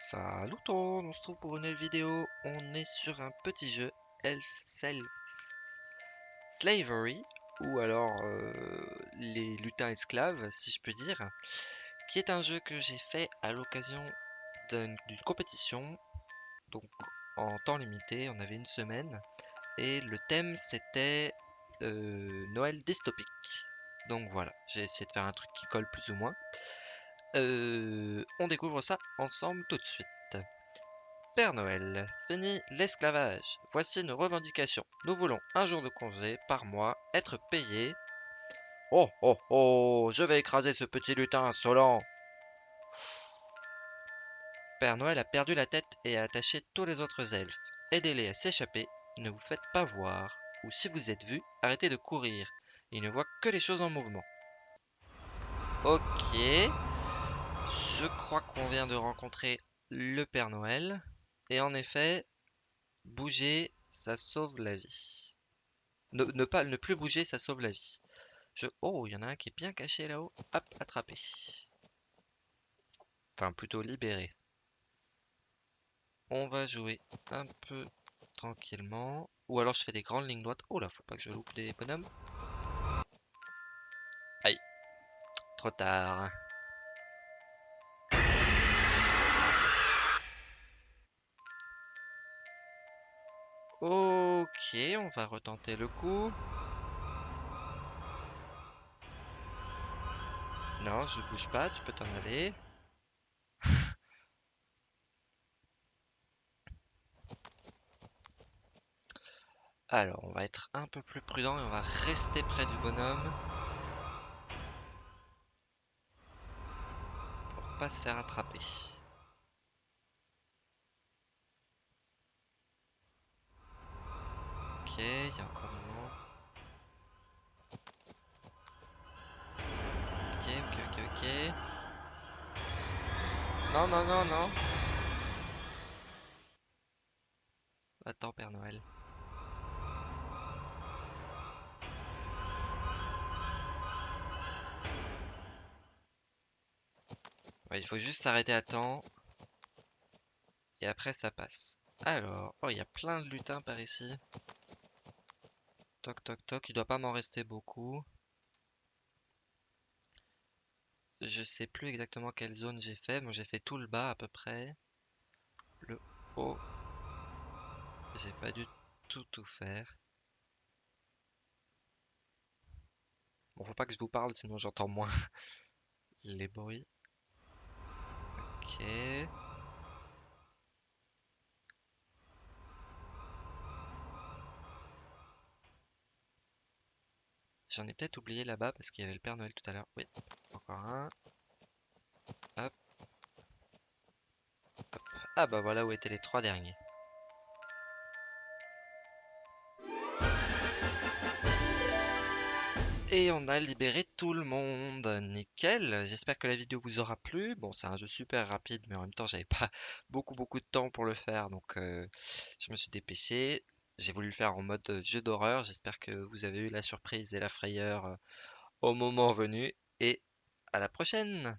Salut tout le monde, on se trouve pour une nouvelle vidéo. On est sur un petit jeu Elf Self Slavery, ou alors euh, les lutins esclaves, si je peux dire, qui est un jeu que j'ai fait à l'occasion d'une compétition, donc en temps limité, on avait une semaine, et le thème c'était euh, Noël dystopique. Donc voilà, j'ai essayé de faire un truc qui colle plus ou moins. Euh, on découvre ça ensemble tout de suite. Père Noël, fini l'esclavage. Voici nos revendications. Nous voulons un jour de congé par mois, être payé. Oh oh oh, je vais écraser ce petit lutin insolent. Père Noël a perdu la tête et a attaché tous les autres elfes. Aidez-les à s'échapper, ne vous faites pas voir. Ou si vous êtes vu, arrêtez de courir. Il ne voit que les choses en mouvement. Ok. Je crois qu'on vient de rencontrer le Père Noël. Et en effet, bouger, ça sauve la vie. Ne, pas, ne plus bouger, ça sauve la vie. Je... Oh, il y en a un qui est bien caché là-haut. Hop, attrapé. Enfin, plutôt libéré. On va jouer un peu tranquillement. Ou alors je fais des grandes lignes droites. Oh là, faut pas que je loupe les bonhommes. Aïe. Trop tard. Ok, on va retenter le coup. Non, je bouge pas, tu peux t'en aller. Alors, on va être un peu plus prudent et on va rester près du bonhomme. Pour pas se faire attraper. Il y a encore monde. Ok, ok, ok, ok. Non, non, non, non. Attends, Père Noël. il faut juste s'arrêter à temps. Et après, ça passe. Alors, oh, il y a plein de lutins par ici. Toc toc toc, il doit pas m'en rester beaucoup. Je sais plus exactement quelle zone j'ai fait. Bon, j'ai fait tout le bas à peu près. Le haut. J'ai pas dû tout tout faire. Bon, faut pas que je vous parle, sinon j'entends moins les bruits. Ok. J'en ai peut-être oublié là-bas parce qu'il y avait le Père Noël tout à l'heure. Oui, encore un. Hop. Ah bah voilà où étaient les trois derniers. Et on a libéré tout le monde. Nickel. J'espère que la vidéo vous aura plu. Bon, c'est un jeu super rapide, mais en même temps, j'avais pas beaucoup beaucoup de temps pour le faire. Donc, euh, je me suis dépêché. J'ai voulu le faire en mode jeu d'horreur. J'espère que vous avez eu la surprise et la frayeur au moment venu. Et à la prochaine